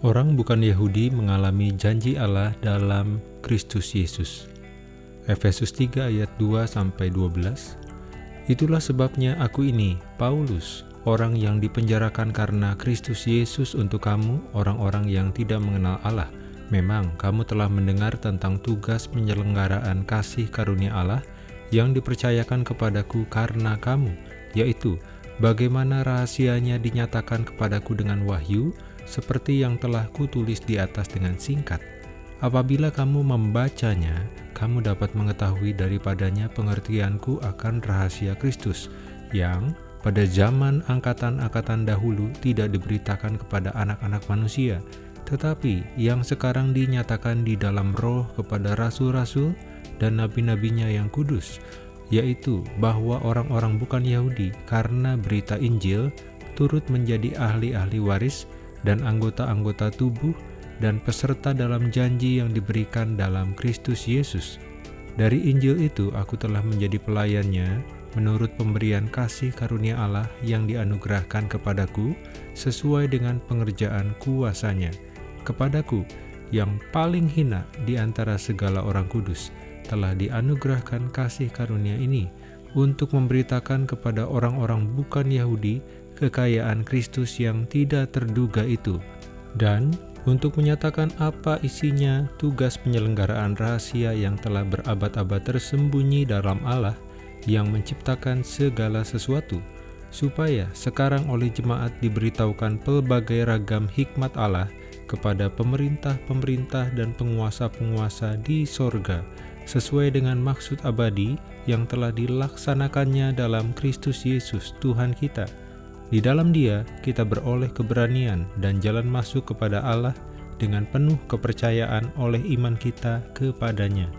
Orang bukan Yahudi mengalami janji Allah dalam Kristus Yesus. Efesus 3 ayat 2-12 Itulah sebabnya aku ini, Paulus, orang yang dipenjarakan karena Kristus Yesus untuk kamu, orang-orang yang tidak mengenal Allah. Memang kamu telah mendengar tentang tugas penyelenggaraan kasih karunia Allah yang dipercayakan kepadaku karena kamu, yaitu bagaimana rahasianya dinyatakan kepadaku dengan wahyu, seperti yang telah kutulis di atas dengan singkat. Apabila kamu membacanya, kamu dapat mengetahui daripadanya pengertianku akan rahasia Kristus, yang pada zaman angkatan-angkatan dahulu tidak diberitakan kepada anak-anak manusia, tetapi yang sekarang dinyatakan di dalam roh kepada rasul-rasul dan nabi-nabinya yang kudus, yaitu bahwa orang-orang bukan Yahudi karena berita Injil turut menjadi ahli-ahli waris dan anggota-anggota tubuh dan peserta dalam janji yang diberikan dalam Kristus Yesus. Dari Injil itu aku telah menjadi pelayannya menurut pemberian kasih karunia Allah yang dianugerahkan kepadaku sesuai dengan pengerjaan kuasanya. Kepadaku yang paling hina di antara segala orang kudus telah dianugerahkan kasih karunia ini untuk memberitakan kepada orang-orang bukan Yahudi kekayaan Kristus yang tidak terduga itu, dan untuk menyatakan apa isinya tugas penyelenggaraan rahasia yang telah berabad-abad tersembunyi dalam Allah yang menciptakan segala sesuatu, supaya sekarang oleh jemaat diberitahukan pelbagai ragam hikmat Allah kepada pemerintah-pemerintah dan penguasa-penguasa di sorga, sesuai dengan maksud abadi yang telah dilaksanakannya dalam Kristus Yesus Tuhan kita, di dalam dia, kita beroleh keberanian dan jalan masuk kepada Allah dengan penuh kepercayaan oleh iman kita kepadanya.